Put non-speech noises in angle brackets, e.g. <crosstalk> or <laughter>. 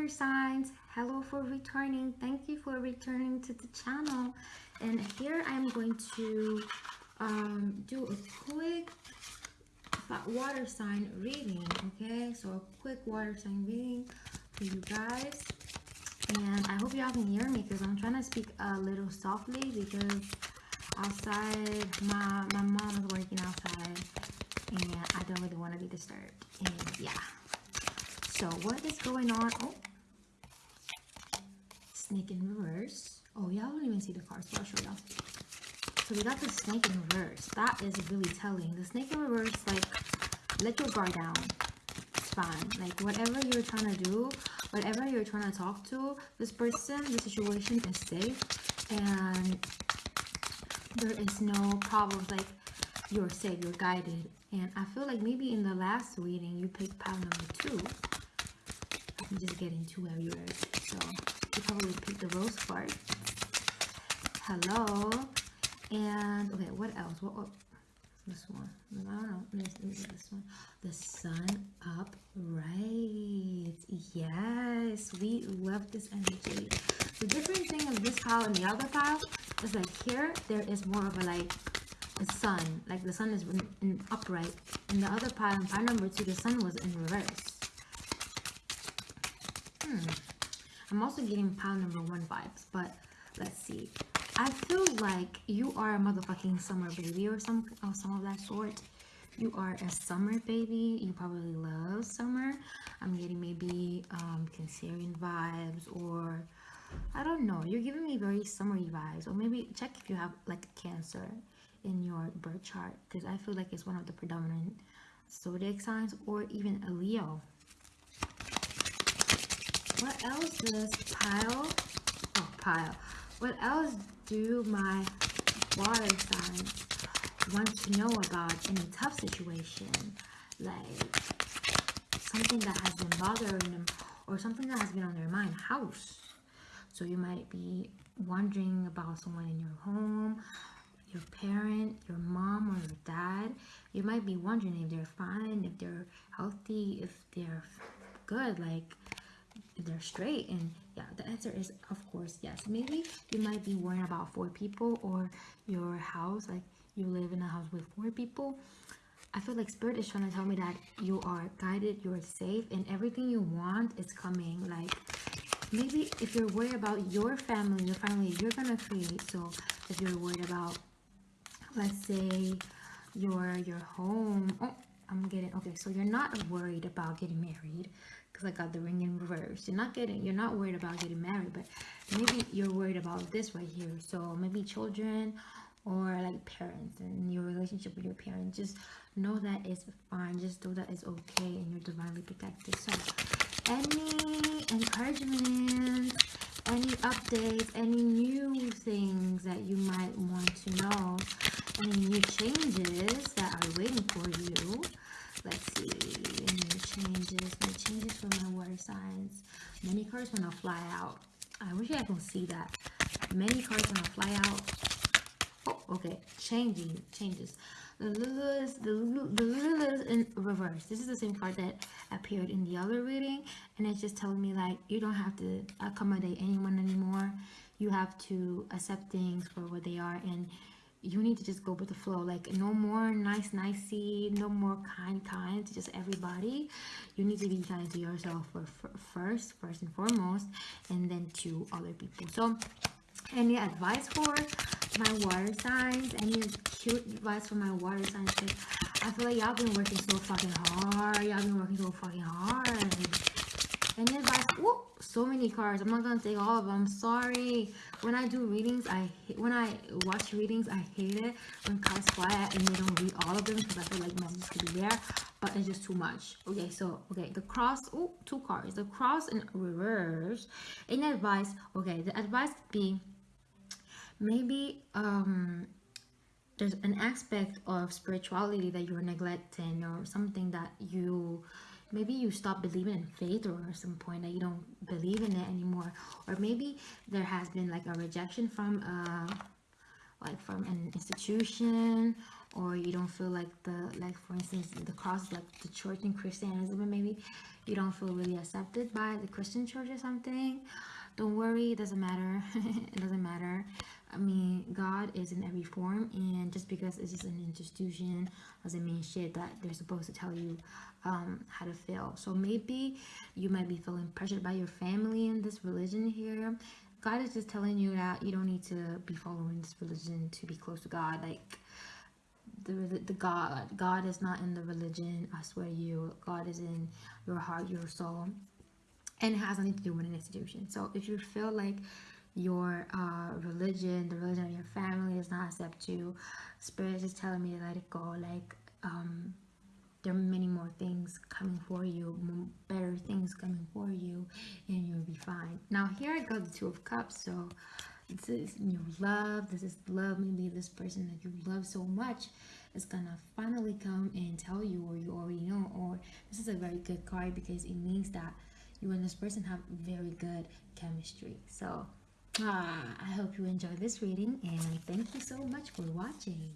water signs. Hello for returning. Thank you for returning to the channel. And here i'm going to um, do a quick water sign reading okay? So a quick water sign reading for you guys. And i hope y'all can hear me because i'm trying to speak a little softly because outside my my mom is working outside and i don't really want to be disturbed. And yeah. So what is going on? Oh, snake in reverse. Oh, y'all don't even see the cards, so I'll show y'all. So we got the snake in reverse. That is really telling. The snake in reverse, like, let your guard down. It's fine. Like, whatever you're trying to do, whatever you're trying to talk to, this person, the situation is safe. And there is no problems. Like, you're safe, you're guided. And I feel like maybe in the last reading, you picked pile number two. I'm just getting too everywhere. So you probably pick the rose card. Hello. And okay, what else? What, what this one? I don't know. This, this, this one. The sun up right. Yes, we love this energy. The different thing of this pile and the other pile is like here there is more of a like the sun, like the sun is in, in upright. In the other pile, in pile number two, the sun was in reverse. Hmm. I'm also getting pound number one vibes, but let's see. I feel like you are a motherfucking summer baby or some or some of that sort. You are a summer baby. You probably love summer. I'm getting maybe um, Cancerian vibes or I don't know. You're giving me very summery vibes. Or maybe check if you have like Cancer in your birth chart because I feel like it's one of the predominant zodiac signs or even a Leo what else does pile oh pile. What else do my water signs want to know about any tough situation? Like something that has been bothering them or something that has been on their mind house. So you might be wondering about someone in your home your parent your mom or your dad. You might be wondering if they're fine if they're healthy if they're good. Like they're straight and yeah the answer is of course yes. Maybe you might be worrying about four people or your house like you live in a house with four people. I feel like spirit is trying to tell me that you are guided you're safe and everything you want is coming like maybe if you're worried about your family your family you're gonna create so if you're worried about let's say your your home oh i'm getting okay so you're not worried about getting married because I got the ring in reverse. You're not getting, you're not worried about getting married, but maybe you're worried about this right here. So maybe children or like parents and your relationship with your parents. Just know that it's fine. Just know that it's okay and you're divinely protected. So any encouragement, any updates, any new things that you might want to know, any new changes that are waiting for you let's changes changes for my water signs many cards want to fly out i wish i could see that many cards want to fly out oh okay changing changes the Lilith, the, the in reverse. This is the same card that appeared in the other reading. And it's just telling me like, you don't have to accommodate anyone anymore. You have to accept things for what they are. And you need to just go with the flow. Like no more nice nicey no more kind kind to just everybody. You need to be kind to yourself for, for first first and foremost and then to other people. So any advice for my water signs? Any cute advice for my water signs? I feel like y'all been working so fucking hard. Y'all been working so fucking hard any advice Whoa, so many cards i'm not gonna take all of them I'm sorry when I do readings, I hate, when I watch readings, I hate it when cards fly out and they don't read all of them because I feel like messages could be there, but it's just too much. Okay, so okay, the cross, oh, two cards, the cross in reverse. Any advice? Okay, the advice be maybe um there's an aspect of spirituality that you're neglecting or something that you maybe you stop believing in faith or at some point that you don't believe in it anymore. Or maybe there has been like a rejection from uh like from an institution or you don't feel like the like for instance the cross like the church in christianism maybe you don't feel really accepted by the christian church or something. Don't worry it doesn't matter. <laughs> It doesn't matter i mean god is in every form and just because it's just an institution doesn't mean shit that they're supposed to tell you um, how to feel so maybe you might be feeling pressured by your family in this religion here god is just telling you that you don't need to be following this religion to be close to god like the, the God. God is not in the religion. I swear you, God is in your heart, your soul, and has nothing to do with an institution. So if you feel like your uh, religion, the religion of your family does not accept you, Spirit is telling me to let it go. Like um, there are many more things coming for you, better things coming for you, and you'll be fine. Now here I got the Two of Cups. So this is your love this is love maybe this person that you love so much is gonna finally come and tell you or you already know or this is a very good card because it means that you and this person have very good chemistry so ah, i hope you enjoyed this reading and thank you so much for watching